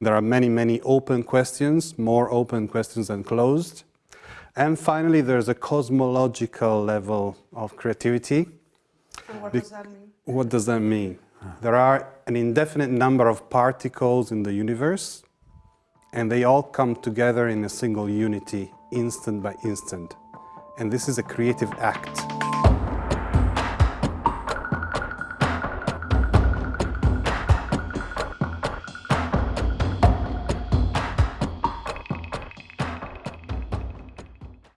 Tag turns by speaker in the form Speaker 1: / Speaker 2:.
Speaker 1: There are many, many open questions, more open questions than closed. And finally, there's a cosmological level of creativity.
Speaker 2: And what does that mean?
Speaker 1: What does that mean? There are an indefinite number of particles in the universe, and they all come together in a single unity, instant by instant. And this is a creative act.